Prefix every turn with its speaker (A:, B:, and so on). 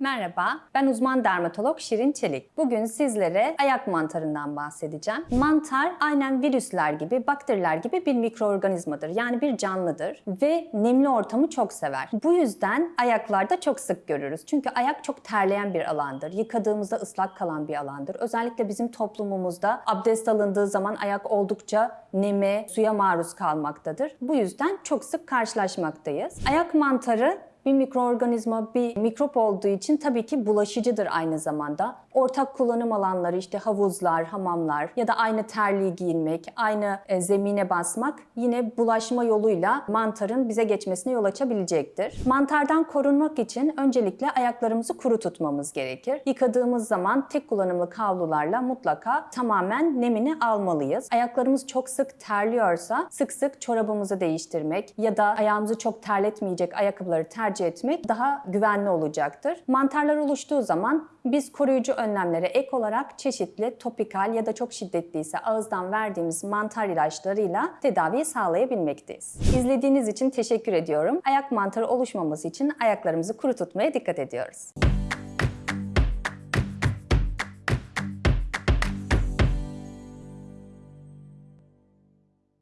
A: Merhaba, ben uzman dermatolog Şirin Çelik. Bugün sizlere ayak mantarından bahsedeceğim. Mantar aynen virüsler gibi, bakteriler gibi bir mikroorganizmadır. Yani bir canlıdır ve nemli ortamı çok sever. Bu yüzden ayaklarda çok sık görürüz. Çünkü ayak çok terleyen bir alandır. Yıkadığımızda ıslak kalan bir alandır. Özellikle bizim toplumumuzda abdest alındığı zaman ayak oldukça neme, suya maruz kalmaktadır. Bu yüzden çok sık karşılaşmaktayız. Ayak mantarı bir mikroorganizma, bir mikrop olduğu için tabii ki bulaşıcıdır aynı zamanda. Ortak kullanım alanları işte havuzlar, hamamlar ya da aynı terliği giyinmek, aynı e, zemine basmak yine bulaşma yoluyla mantarın bize geçmesine yol açabilecektir. Mantardan korunmak için öncelikle ayaklarımızı kuru tutmamız gerekir. Yıkadığımız zaman tek kullanımlık havlularla mutlaka tamamen nemini almalıyız. Ayaklarımız çok sık terliyorsa sık sık çorabımızı değiştirmek ya da ayağımızı çok terletmeyecek ayakkabıları tercih etmek daha güvenli olacaktır. Mantarlar oluştuğu zaman biz koruyucu önlemlere ek olarak çeşitli topikal ya da çok şiddetliyse ağızdan verdiğimiz mantar ilaçlarıyla tedaviyi sağlayabilmekteyiz. İzlediğiniz için teşekkür ediyorum. Ayak mantarı oluşmaması için ayaklarımızı kuru tutmaya dikkat ediyoruz.